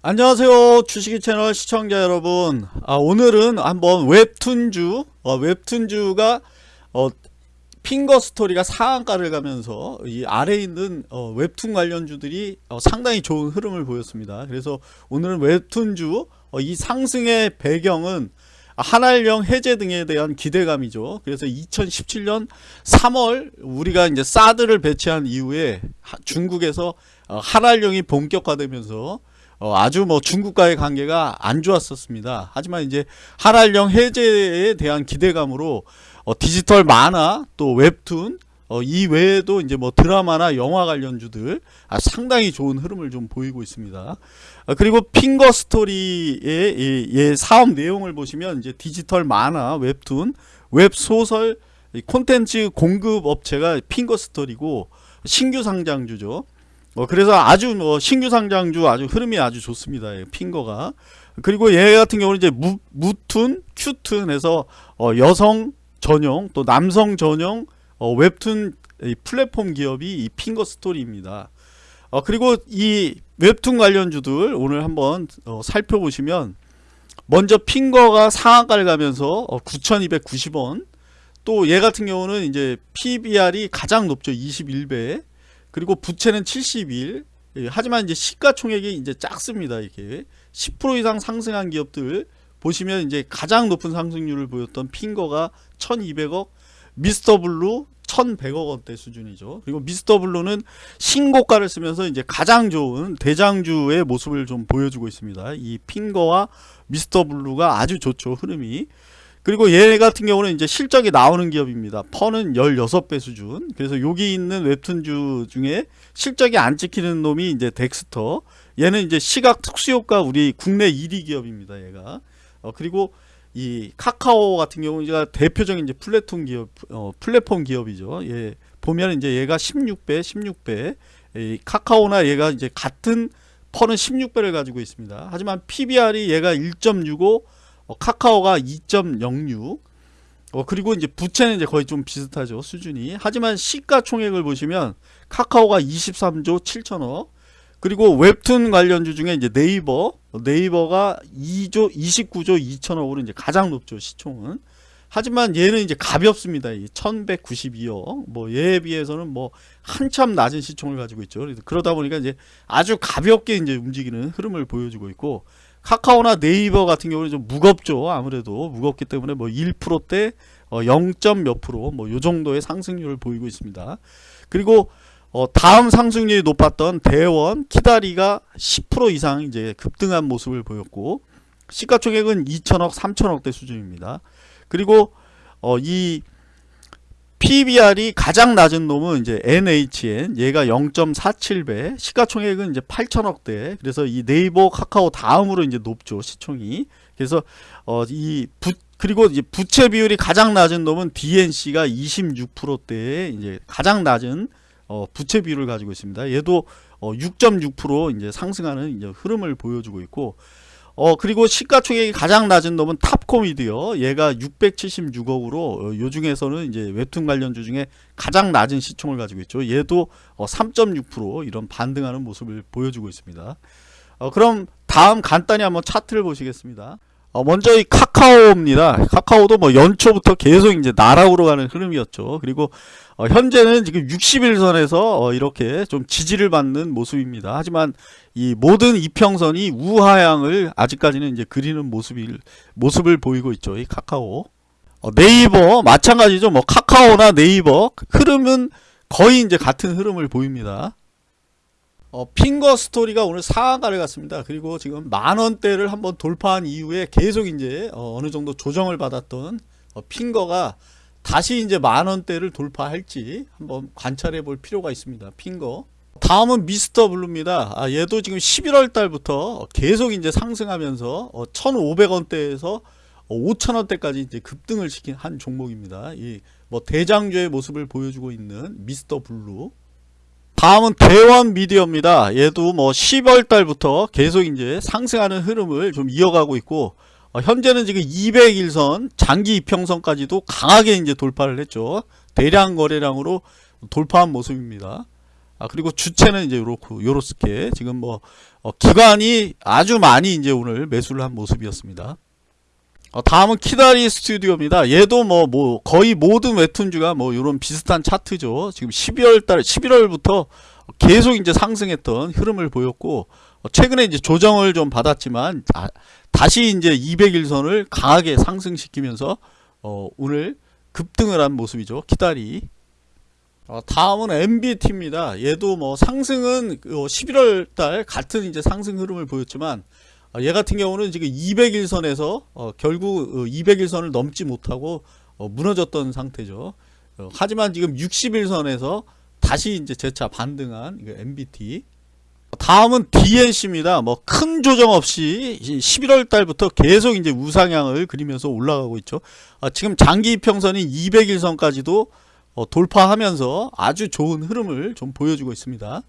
안녕하세요. 주식이 채널 시청자 여러분. 아, 오늘은 한번 웹툰주 어, 웹툰주가 어, 핑거 스토리가 상한가를 가면서 이 아래에 있는 어, 웹툰 관련주들이 어, 상당히 좋은 흐름을 보였습니다. 그래서 오늘은 웹툰주 어, 이 상승의 배경은 한알령 해제 등에 대한 기대감이죠. 그래서 2017년 3월 우리가 이제 사드를 배치한 이후에 중국에서 어, 한한령이 본격화되면서 어, 아주 뭐 중국과의 관계가 안 좋았었습니다. 하지만 이제 한한령 해제에 대한 기대감으로 어, 디지털 만화 또 웹툰 어, 이 외에도 이제 뭐 드라마나 영화 관련주들 아, 상당히 좋은 흐름을 좀 보이고 있습니다. 아, 그리고 핑거 스토리의 이, 이 사업 내용을 보시면 이제 디지털 만화, 웹툰, 웹 소설, 콘텐츠 공급 업체가 핑거 스토리고 신규 상장주죠. 어, 그래서 아주 뭐 신규 상장주 아주 흐름이 아주 좋습니다. 핑거가. 그리고 얘 같은 경우는 이제 무, 무툰, 큐툰에서 어, 여성 전용 또 남성 전용 어, 웹툰 플랫폼 기업이 이 핑거 스토리입니다. 어, 그리고 이 웹툰 관련주들 오늘 한번 어, 살펴보시면 먼저 핑거가 상한가를 가면서 어, 9,290원 또 얘 같은 경우는 이제 PBR이 가장 높죠 21배 그리고 부채는 71 예, 하지만 이제 시가총액이 이제 작습니다 이게 10% 이상 상승한 기업들 보시면 이제 가장 높은 상승률을 보였던 핑거가 1200억 미스터 블루 1100억 원대 수준이죠. 그리고 미스터 블루는 신고가를 쓰면서 이제 가장 좋은 대장주의 모습을 좀 보여주고 있습니다. 이 핑거와 미스터 블루가 아주 좋죠. 흐름이. 그리고 얘 같은 경우는 이제 실적이 나오는 기업입니다. PER는 16배 수준. 그래서 여기 있는 웹툰주 중에 실적이 안 찍히는 놈이 이제 덱스터. 얘는 이제 시각 특수효과 우리 국내 1위 기업입니다. 얘가. 어, 그리고 이 카카오 같은 경우는 대표적인 이제 플랫폼 기업, 어, 플랫폼 기업이죠. 예, 보면 이제 얘가 16배, 16배. 이 카카오나 얘가 이제 같은 퍼는 16배를 가지고 있습니다. 하지만 PBR이 얘가 1.65, 어, 카카오가 2.06. 어, 그리고 이제 부채는 이제 거의 좀 비슷하죠 수준이. 하지만 시가총액을 보시면 카카오가 23조 7천억, 그리고 웹툰 관련주 중에 이제 네이버 네이버가 2조 29조 2천억으로 이제 가장 높죠 시총은. 하지만 얘는 이제 가볍습니다. 1192억. 뭐 얘에 비해서는 뭐 한참 낮은 시총을 가지고 있죠. 그러다 보니까 이제 아주 가볍게 이제 움직이는 흐름을 보여주고 있고 카카오나 네이버 같은 경우는 좀 무겁죠 아무래도 무겁기 때문에 뭐 1%대 어 0. 몇 프로 뭐 요 정도의 상승률을 보이고 있습니다 그리고 어, 다음 상승률이 높았던 대원, 키다리가 10% 이상 이제 급등한 모습을 보였고 시가총액은 2천억, 3천억대 수준입니다. 그리고 어, 이 PBR이 가장 낮은 놈은 이제 NHN 얘가 0.47배 시가총액은 이제 8천억대. 그래서 이 네이버 카카오 다음으로 이제 높죠 시총이. 그래서 어, 이 부, 그리고 이제 부채 비율이 가장 낮은 놈은 DNC가 26%대에 이제 가장 낮은 어, 부채 비율을 가지고 있습니다. 얘도 어, 6.6% 이제 상승하는 이제 흐름을 보여주고 있고 어 그리고 시가총액이 가장 낮은 놈은 탑코미디요. 얘가 676억으로 어, 요 중에서는 이제 웹툰 관련주 중에 가장 낮은 시총을 가지고 있죠. 얘도 어, 3.6% 이런 반등하는 모습을 보여주고 있습니다. 어, 그럼 다음 간단히 한번 차트를 보시겠습니다. 어, 먼저 이 카카오입니다. 카카오도 뭐 연초부터 계속 이제 나락으로 가는 흐름이었죠. 그리고 어, 현재는 지금 60일선에서 어, 이렇게 좀 지지를 받는 모습입니다. 하지만 이 모든 이평선이 우하향을 아직까지는 이제 그리는 모습일, 모습을 보이고 있죠. 이 카카오. 어, 네이버 마찬가지죠. 뭐 카카오나 네이버 흐름은 거의 이제 같은 흐름을 보입니다. 어, 핑거 스토리가 오늘 상한가를 갔습니다. 그리고 지금 만원대를 한번 돌파한 이후에 계속 이제 어, 느 정도 조정을 받았던 어, 핑거가 다시 이제 만원대를 돌파할지 한번 관찰해 볼 필요가 있습니다. 핑거. 다음은 미스터 블루입니다. 아, 얘도 지금 11월 달부터 계속 이제 상승하면서 어, 1,500원대에서 5,000원대까지 이제 급등을 시킨 한 종목입니다. 이 뭐 대장주의 모습을 보여주고 있는 미스터 블루. 다음은 대원 미디어입니다. 얘도 뭐 10월 달부터 계속 이제 상승하는 흐름을 좀 이어가고 있고 어, 현재는 지금 200일선 장기 이평선까지도 강하게 이제 돌파를 했죠. 대량 거래량으로 돌파한 모습입니다. 아 그리고 주체는 이제 요렇고 요렇게 지금 뭐 어, 기관이 아주 많이 이제 오늘 매수를 한 모습이었습니다. 어, 다음은 키다리 스튜디오입니다. 얘도 뭐, 뭐, 거의 모든 웹툰주가 뭐, 요런 비슷한 차트죠. 지금 12월 달, 11월부터 계속 이제 상승했던 흐름을 보였고, 어, 최근에 이제 조정을 좀 받았지만, 다, 다시 이제 200일선을 강하게 상승시키면서, 어, 오늘 급등을 한 모습이죠. 키다리. 어, 다음은 MBT입니다. 얘도 뭐 상승은 11월 달 같은 이제 상승 흐름을 보였지만, 아, 얘 같은 경우는 지금 200일선에서 어, 결국 200일선을 넘지 못하고 어, 무너졌던 상태죠. 어, 하지만 지금 60일선에서 다시 이제 재차 반등한 MBT. 다음은 DNC입니다. 뭐 큰 조정 없이 11월 달부터 계속 이제 우상향을 그리면서 올라가고 있죠. 아, 지금 장기 이평선인 200일선까지도 어, 돌파하면서 아주 좋은 흐름을 좀 보여주고 있습니다.